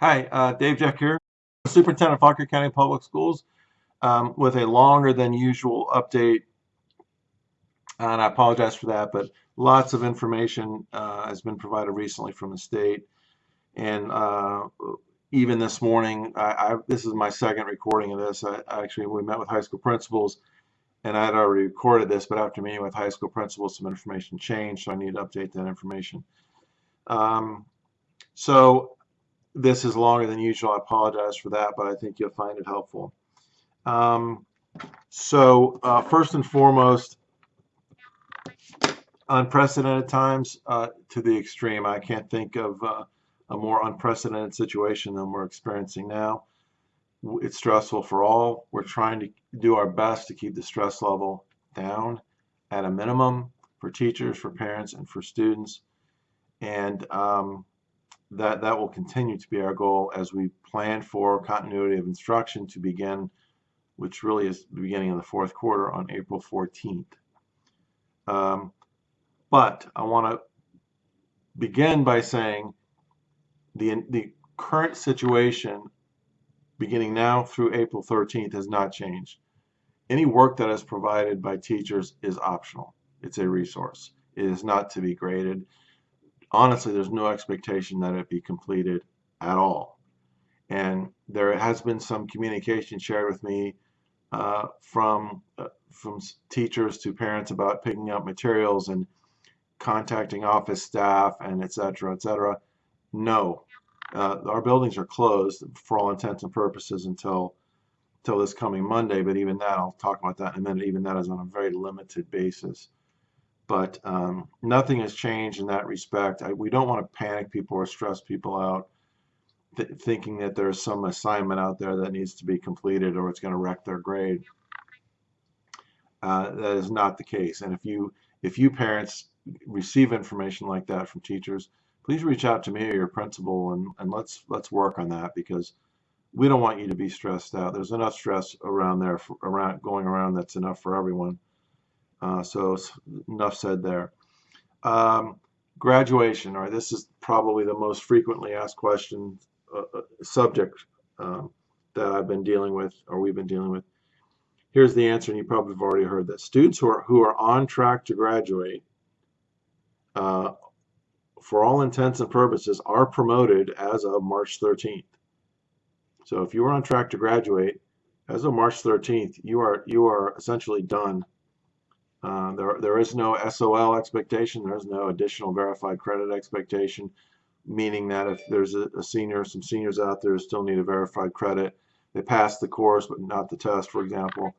Hi, uh, Dave Jeck here, Superintendent of Fauquier County Public Schools, um, with a longer than usual update. And I apologize for that, but lots of information uh, has been provided recently from the state. And uh, even this morning, I, I, this is my second recording of this. I, actually, we met with high school principals, and I had already recorded this, but after meeting with high school principals, some information changed, so I need to update that information. Um, so this is longer than usual. I apologize for that, but I think you'll find it helpful. Um, so uh, first and foremost, unprecedented times uh, to the extreme. I can't think of uh, a more unprecedented situation than we're experiencing now. It's stressful for all. We're trying to do our best to keep the stress level down at a minimum for teachers, for parents, and for students. And um, that that will continue to be our goal as we plan for continuity of instruction to begin, which really is the beginning of the fourth quarter on April 14th. Um, but I want to begin by saying the the current situation beginning now through April 13th has not changed. Any work that is provided by teachers is optional. It's a resource. It is not to be graded honestly, there's no expectation that it be completed at all. And there has been some communication shared with me uh, from uh, from teachers to parents about picking up materials and contacting office staff and et cetera, et cetera. No, uh, our buildings are closed for all intents and purposes until until this coming Monday. But even that, I'll talk about that in a minute. Even that is on a very limited basis but um, nothing has changed in that respect. I, we don't want to panic people or stress people out th thinking that there's some assignment out there that needs to be completed or it's going to wreck their grade. Uh, that is not the case. And if you if you parents receive information like that from teachers, please reach out to me or your principal and, and let's let's work on that because we don't want you to be stressed out. There's enough stress around there for, around going around that's enough for everyone. Uh, so enough said there. Um, graduation, right, this is probably the most frequently asked question uh, uh, subject um, that I've been dealing with or we've been dealing with. Here's the answer, and you probably have already heard this. Students who are, who are on track to graduate, uh, for all intents and purposes, are promoted as of March 13th. So if you are on track to graduate as of March 13th, you are you are essentially done uh, there, there is no SOL expectation. There's no additional verified credit expectation, meaning that if there's a, a senior, some seniors out there still need a verified credit, they pass the course but not the test, for example,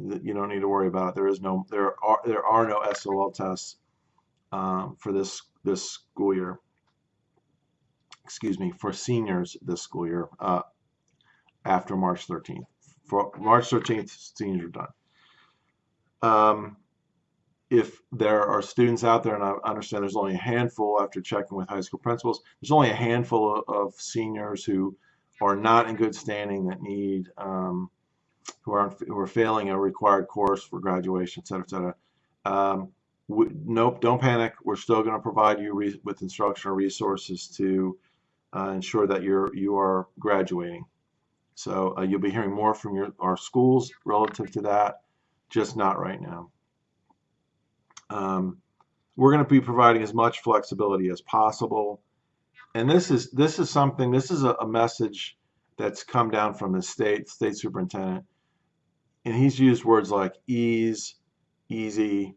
that you don't need to worry about. There is no, there are, there are no SOL tests um, for this this school year. Excuse me, for seniors this school year uh, after March 13th. For March 13th, seniors are done. Um, if there are students out there, and I understand there's only a handful after checking with high school principals, there's only a handful of, of seniors who are not in good standing that need, um, who, are, who are failing a required course for graduation, et cetera, et cetera. Um, nope, don't panic. We're still going to provide you with instructional resources to uh, ensure that you're you are graduating. So uh, you'll be hearing more from your our schools relative to that just not right now. Um, we're going to be providing as much flexibility as possible. And this is this is something, this is a, a message that's come down from the state, state superintendent. And he's used words like ease, easy,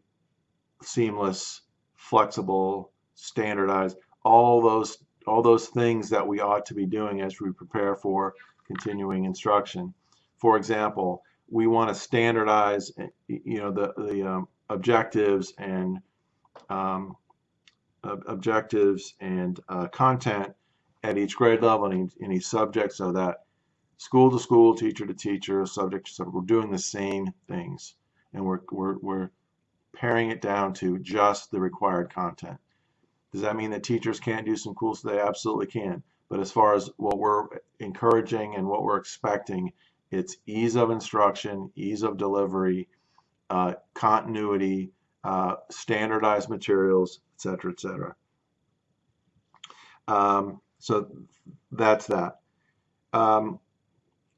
seamless, flexible, standardized, all those all those things that we ought to be doing as we prepare for continuing instruction. For example, we want to standardize, eh, you know, the the um, objectives and um, objectives and uh, content at each grade level and any subject, so that school to school, teacher to teacher, subject to subject, we're doing the same things, and we're we're we're paring it down to just the required content. Does that mean that teachers can't do some cool stuff? They absolutely can. But as far as what we're encouraging and what we're expecting it's ease of instruction, ease of delivery, uh, continuity, uh, standardized materials, etc., etc. Um, so that's that. Um,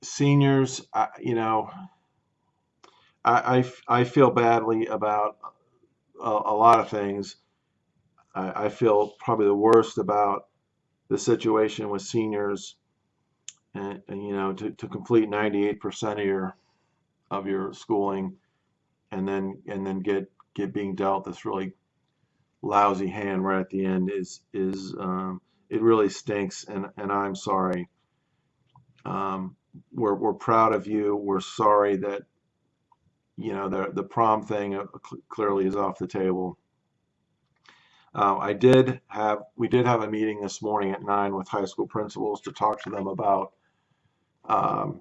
seniors, I, you know, I I feel badly about a, a lot of things. I, I feel probably the worst about the situation with seniors, and, and you know, to, to complete 98% of your of your schooling, and then and then get get being dealt this really lousy hand right at the end is is um, it really stinks, and and I'm sorry. Um, we're we're proud of you. We're sorry that you know the the prom thing uh, clearly is off the table. Uh, I did have we did have a meeting this morning at nine with high school principals to talk to them about um,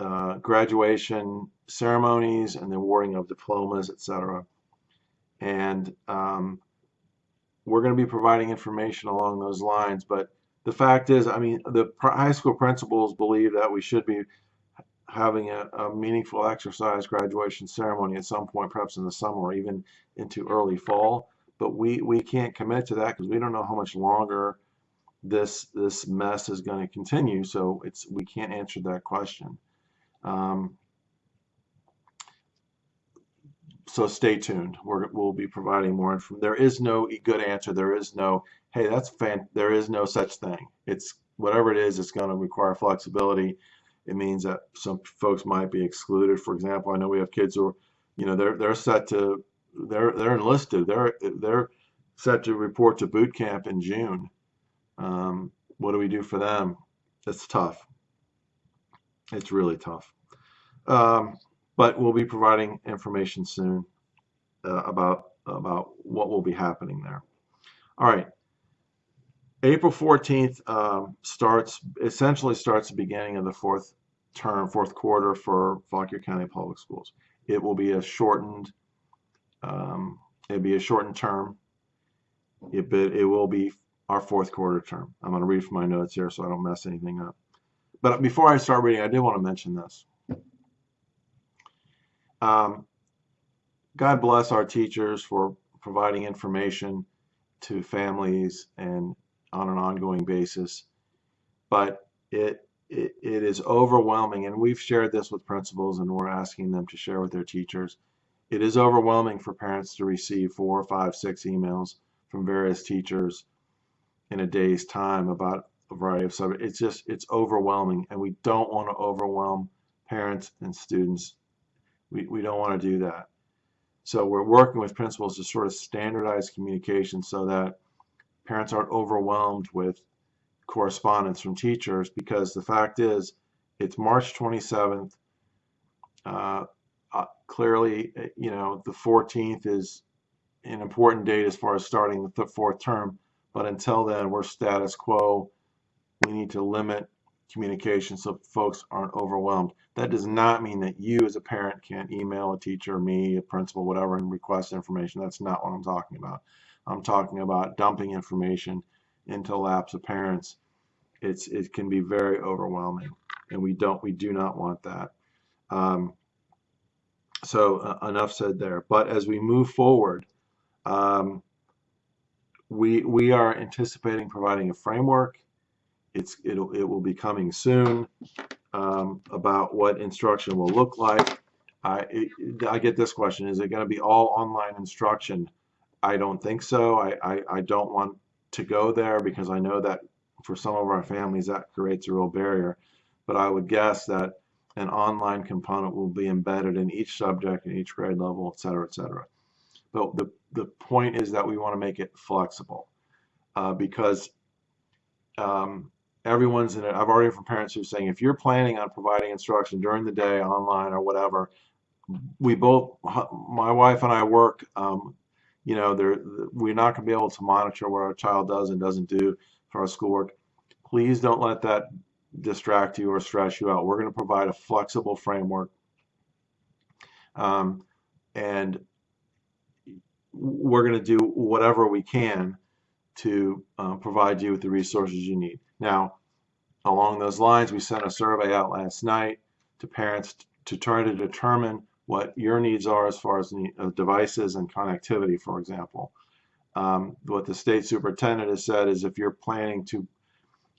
uh, graduation ceremonies and the awarding of diplomas, etc. And um, we're going to be providing information along those lines. But the fact is, I mean, the high school principals believe that we should be having a, a meaningful exercise graduation ceremony at some point, perhaps in the summer or even into early fall. But we, we can't commit to that because we don't know how much longer this this mess is going to continue. So it's we can't answer that question. Um, so stay tuned. We're, we'll be providing more information. There is no good answer. There is no, hey, that's fan. There is no such thing. It's whatever it is. It's going to require flexibility. It means that some folks might be excluded. For example, I know we have kids who, are, you know, they're they're set to, they're they're enlisted. They're they're set to report to boot camp in June. Um, what do we do for them? It's tough. It's really tough. Um, but we'll be providing information soon uh, about about what will be happening there. All right. April 14th um, starts essentially starts the beginning of the fourth term, fourth quarter for Fauquier County Public Schools. It will be a shortened um, it'll be a shortened term. It, it will be our fourth quarter term. I'm going to read from my notes here so I don't mess anything up. But before I start reading, I did want to mention this. Um, God bless our teachers for providing information to families and on an ongoing basis. But it, it, it is overwhelming, and we've shared this with principals and we're asking them to share with their teachers. It is overwhelming for parents to receive four, five, six emails from various teachers in a day's time about a variety of subjects. It's just, it's overwhelming, and we don't want to overwhelm parents and students. We, we don't want to do that. So we're working with principals to sort of standardize communication so that parents aren't overwhelmed with correspondence from teachers because the fact is it's March 27th. Uh, uh, clearly, you know, the 14th is an important date as far as starting the fourth term. But until then, we're status quo. We need to limit communication so folks aren't overwhelmed. That does not mean that you as a parent can't email a teacher, me, a principal, whatever, and request information. That's not what I'm talking about. I'm talking about dumping information into laps of parents. It's it can be very overwhelming, and we don't we do not want that. Um, so uh, enough said there. But as we move forward, um, we we are anticipating providing a framework. It's it'll it will be coming soon um, about what instruction will look like. I it, I get this question: Is it going to be all online instruction? I don't think so. I, I I don't want to go there because I know that for some of our families that creates a real barrier. But I would guess that an online component will be embedded in each subject in each grade level, et cetera, et cetera. But the, the point is that we want to make it flexible uh, because um, everyone's in it. I've already heard from parents who are saying if you're planning on providing instruction during the day, online or whatever, we both, my wife and I work. Um, you know, there we're not going to be able to monitor what our child does and doesn't do for our schoolwork. Please don't let that distract you or stress you out. We're going to provide a flexible framework. Um, and we're going to do whatever we can to uh, provide you with the resources you need. Now, along those lines, we sent a survey out last night to parents to try to determine what your needs are as far as uh, devices and connectivity, for example. Um, what the state superintendent has said is if you're planning to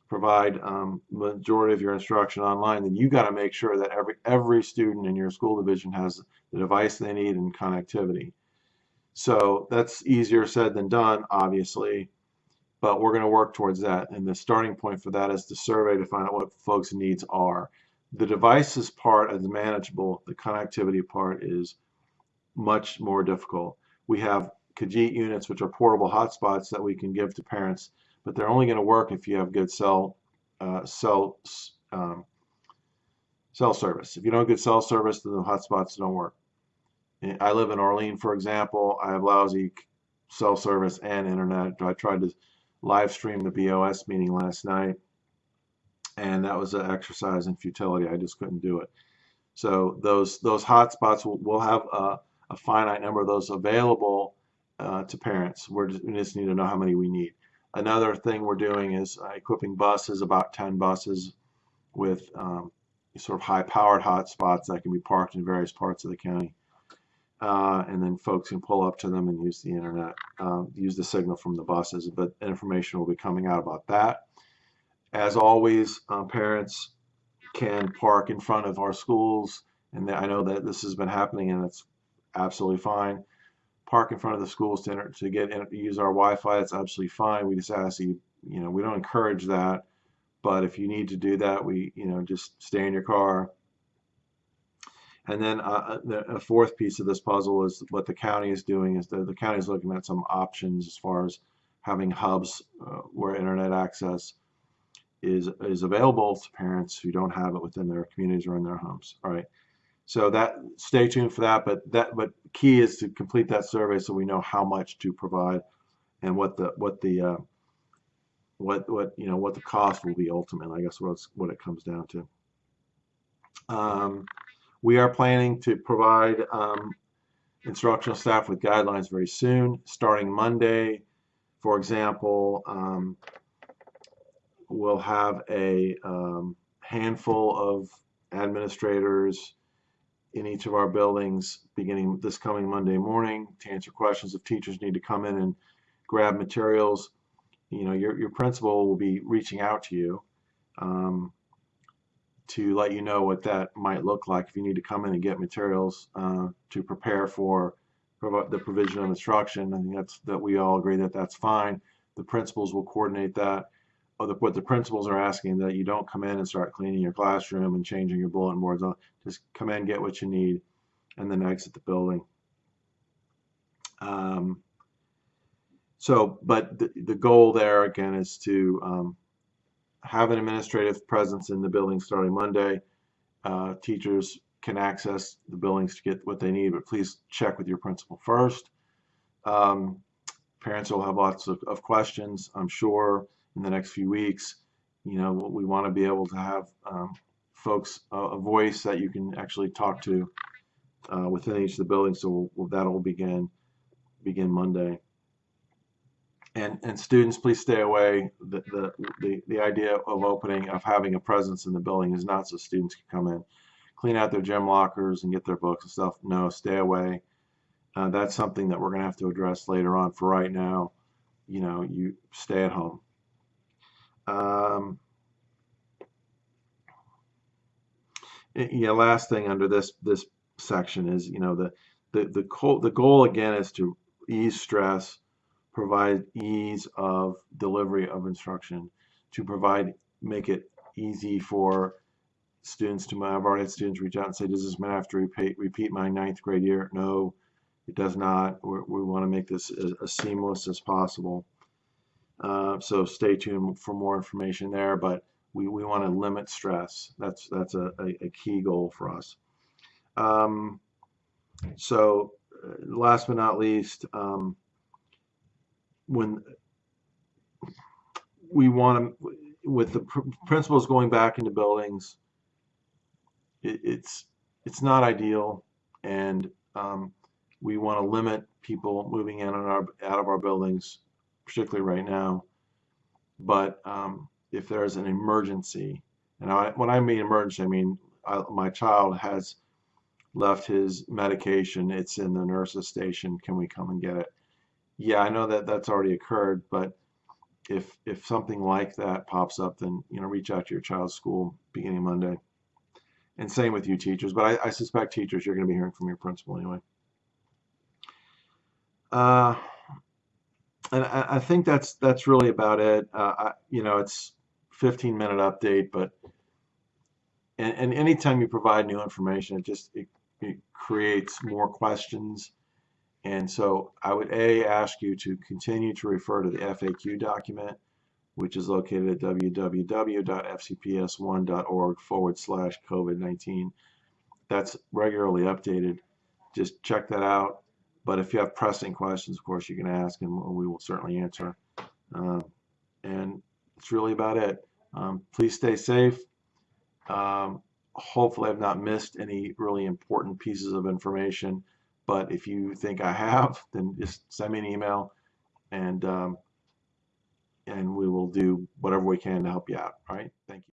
provide um, majority of your instruction online, then you got to make sure that every every student in your school division has the device they need and connectivity. So that's easier said than done, obviously, but we're going to work towards that. And the starting point for that is the survey to find out what folks' needs are. The devices part is manageable. The connectivity part is much more difficult. We have Kajeet units, which are portable hotspots that we can give to parents but they're only going to work if you have good cell uh, cell um, cell service. If you don't have good cell service, then the hotspots don't work. I live in Orleans, for example. I have lousy cell service and internet. I tried to live stream the BOS meeting last night, and that was an exercise in futility. I just couldn't do it. So those those hotspots will, will have a, a, finite number of those available uh, to parents. We're just, we just need to know how many we need. Another thing we're doing is uh, equipping buses, about 10 buses, with um, sort of high-powered hotspots that can be parked in various parts of the county. Uh, and then folks can pull up to them and use the internet, uh, use the signal from the buses. But information will be coming out about that. As always, uh, parents can park in front of our schools, and I know that this has been happening, and it's absolutely fine park in front of the schools to, enter, to get in, use our Wi-Fi, it's absolutely fine. We just ask you, you know, we don't encourage that, but if you need to do that, we, you know, just stay in your car. And then uh, uh a fourth piece of this puzzle is what the county is doing is that the county is looking at some options as far as having hubs uh, where internet access is is available to parents who don't have it within their communities or in their homes. All right. So that stay tuned for that. But that but key is to complete that survey so we know how much to provide and what the what the uh, what what you know what the cost will be ultimately. I guess what's what it comes down to. Um, we are planning to provide um, instructional staff with guidelines very soon, starting Monday. For example, um, we'll have a um, handful of administrators in each of our buildings beginning this coming Monday morning to answer questions if teachers need to come in and grab materials. You know, your, your principal will be reaching out to you um, to let you know what that might look like if you need to come in and get materials uh, to prepare for the provision of instruction. I think that's that we all agree that that's fine. The principals will coordinate that the, what the principals are asking that you don't come in and start cleaning your classroom and changing your bulletin boards. Just come in, get what you need, and then exit the building. Um, so, but the, the goal there again is to um, have an administrative presence in the building starting Monday. Uh, teachers can access the buildings to get what they need, but please check with your principal first. Um, parents will have lots of, of questions, I'm sure in the next few weeks. You know, we want to be able to have um, folks uh, a voice that you can actually talk to uh, within each of the buildings. So we'll, that'll begin begin Monday. And and students, please stay away. The, the the the idea of opening of having a presence in the building is not so students can come in, clean out their gym lockers and get their books and stuff. No, stay away. Uh, that's something that we're going to have to address later on. For right now, you know, you stay at home. Um, yeah, last thing under this this section is you know the the the the goal again is to ease stress, provide ease of delivery of instruction, to provide make it easy for students to I've already had students reach out and say, does this mean I have to repeat repeat my ninth grade year? No, it does not. We're, we want to make this as, as seamless as possible. Uh, so stay tuned for more information there, but we, we want to limit stress. That's, that's a, a, a key goal for us. Um, so uh, last but not least, um, when we want to, with the pr principals going back into buildings, it, it's, it's not ideal and um, we want to limit people moving in and our, out of our buildings particularly right now. But um, if there's an emergency, and I, when I mean emergency, I mean I, my child has left his medication. It's in the nurse's station. Can we come and get it? Yeah, I know that that's already occurred, but if if something like that pops up, then you know reach out to your child's school beginning Monday. And same with you teachers, but I, I suspect teachers you're going to be hearing from your principal anyway. Uh, and I, think that's that's really about it. Uh, I, you know, it's 15 minute update, but and, and anytime you provide new information, it just it, it creates more questions. And so I would a ask you to continue to refer to the FAQ document, which is located at www.fcps1.org forward slash COVID-19. That's regularly updated. Just check that out. But if you have pressing questions, of course, you can ask and we will certainly answer. Uh, and it's really about it. Um, please stay safe. Um, hopefully, I've not missed any really important pieces of information. But if you think I have, then just send me an email and um, and we will do whatever we can to help you out. All right. Thank you.